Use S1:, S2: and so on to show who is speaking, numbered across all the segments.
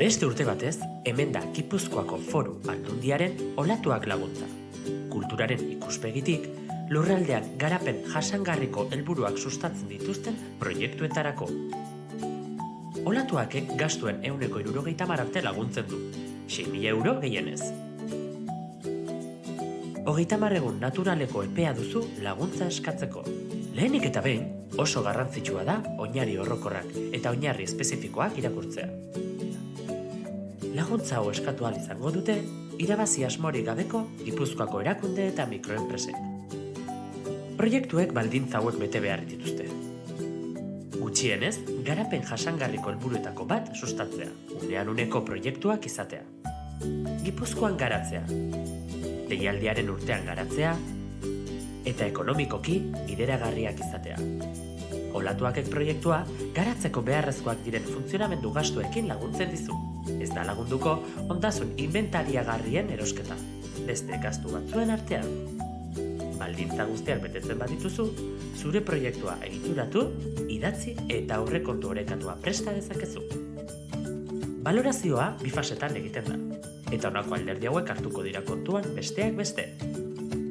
S1: Beste urte batez, hemen da Gipuzkoako foru aldundiaren olatuak laguntza. Kulturaren ikuspegitik, lurraldean garapen jasangarriko helburuak sustatzen dituzten proiektuetarako. Olatuakek gastuen euneko irurogeita mararte laguntzen du, 6.000 euro gehienez. Hogeita egun naturaleko epea duzu laguntza eskatzeko. Lehenik eta behin, oso garrantzitsua da oinari horrokorrak eta oinarri espezifikoak irakurtzea. Laguntza hau eskatu izango dute, irabazi asmorik gabeko Gipuzkoako erakunde eta mikroenpresek. Proiektuek baldintza hauek bete behar dituzte. Gutxienez, garapen jasangarriko helburuetako bat sustatzea, unean uneko proiektuak izatea. Gipuzkoan garatzea, deialdiaren urtean garatzea, eta ekonomikoki bideragarriak izatea. Olatuakek proiektua garatzeko beharrezkoak diren funtzionamendu gastuekin laguntzen dizu. Ez da lagunduko ondasun inventariagarrien erosketa, beste gastu batzuen artean. Baldintza guztiak betetzen badituzu, zure proiektua egituratu, idatzi eta aurrekontu orekatua presta dezakezu. Balorazioa bifasetan egiten da, eta honako alderdi hauek hartuko dira kontuan besteak beste.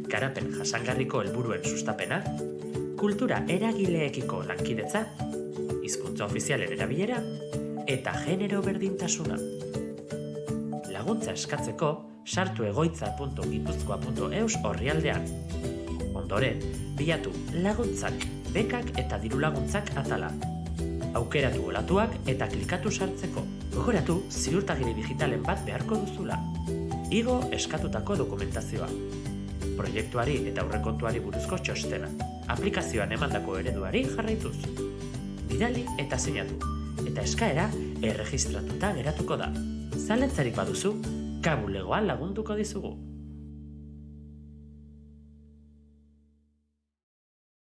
S1: Garapen jasangarriko helburuen sustapena, kultura eragileekiko lankidetza, hizkuntza ofizialen erabilera eta genero berdintasuna. Laguntza eskatzeko sartu egoitza.gipuzkoa.eus orrialdean. Ondoren, bilatu laguntzak, bekak eta diru laguntzak atala. Aukeratu olatuak eta klikatu sartzeko. Gogoratu ziurtagiri digitalen bat beharko duzula. Igo eskatutako dokumentazioa. Proiektuari eta aurrekontuari buruzko txostena. Aplikazioan emandako ereduari jarraituz. Bidali eta sinatu. Eta eskaera erregistratuta geratuko da. Zaletzarik baduzu, kabulegoan lagunduko dizugu.